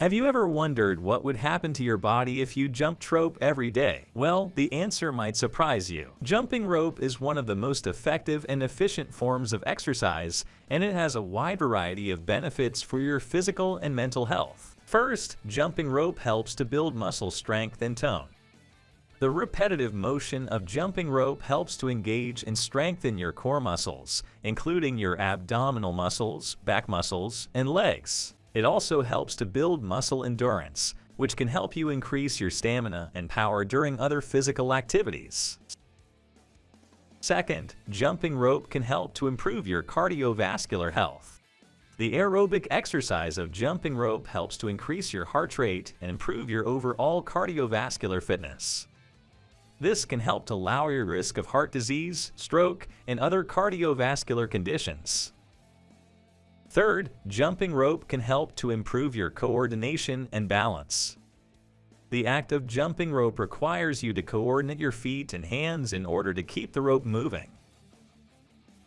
Have you ever wondered what would happen to your body if you jumped rope every day? Well, the answer might surprise you. Jumping rope is one of the most effective and efficient forms of exercise, and it has a wide variety of benefits for your physical and mental health. First, jumping rope helps to build muscle strength and tone. The repetitive motion of jumping rope helps to engage and strengthen your core muscles, including your abdominal muscles, back muscles, and legs. It also helps to build muscle endurance, which can help you increase your stamina and power during other physical activities. Second, jumping rope can help to improve your cardiovascular health. The aerobic exercise of jumping rope helps to increase your heart rate and improve your overall cardiovascular fitness. This can help to lower your risk of heart disease, stroke, and other cardiovascular conditions. Third, jumping rope can help to improve your coordination and balance. The act of jumping rope requires you to coordinate your feet and hands in order to keep the rope moving.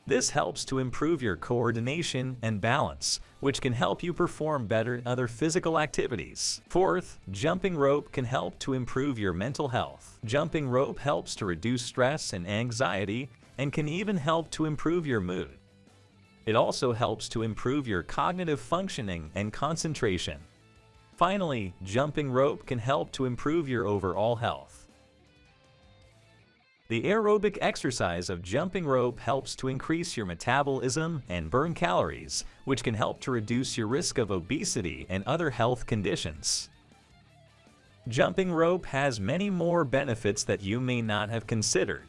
This helps to improve your coordination and balance, which can help you perform better in other physical activities. Fourth, jumping rope can help to improve your mental health. Jumping rope helps to reduce stress and anxiety and can even help to improve your mood. It also helps to improve your cognitive functioning and concentration. Finally, jumping rope can help to improve your overall health. The aerobic exercise of jumping rope helps to increase your metabolism and burn calories, which can help to reduce your risk of obesity and other health conditions. Jumping rope has many more benefits that you may not have considered,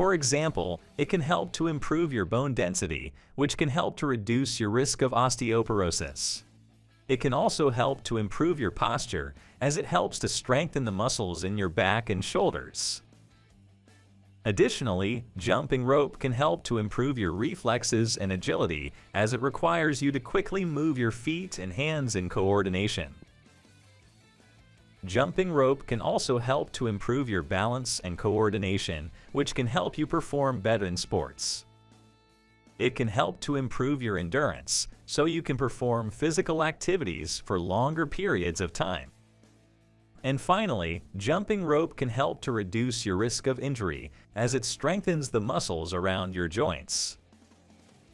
for example, it can help to improve your bone density, which can help to reduce your risk of osteoporosis. It can also help to improve your posture, as it helps to strengthen the muscles in your back and shoulders. Additionally, jumping rope can help to improve your reflexes and agility as it requires you to quickly move your feet and hands in coordination. Jumping rope can also help to improve your balance and coordination, which can help you perform better in sports. It can help to improve your endurance, so you can perform physical activities for longer periods of time. And finally, jumping rope can help to reduce your risk of injury as it strengthens the muscles around your joints.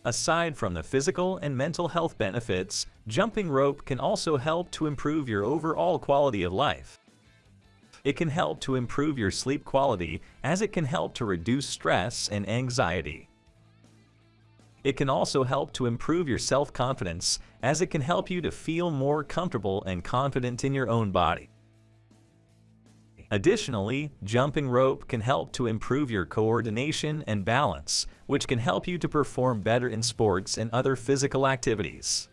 Aside from the physical and mental health benefits, jumping rope can also help to improve your overall quality of life. It can help to improve your sleep quality as it can help to reduce stress and anxiety. It can also help to improve your self-confidence as it can help you to feel more comfortable and confident in your own body. Additionally, jumping rope can help to improve your coordination and balance, which can help you to perform better in sports and other physical activities.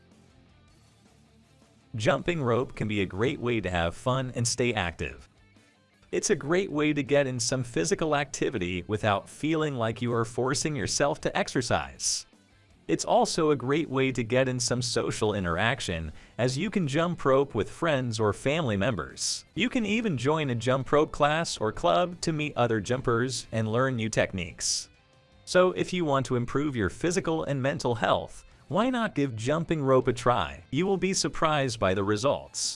Jumping rope can be a great way to have fun and stay active. It's a great way to get in some physical activity without feeling like you are forcing yourself to exercise. It's also a great way to get in some social interaction, as you can jump rope with friends or family members. You can even join a jump rope class or club to meet other jumpers and learn new techniques. So if you want to improve your physical and mental health, why not give jumping rope a try? You will be surprised by the results.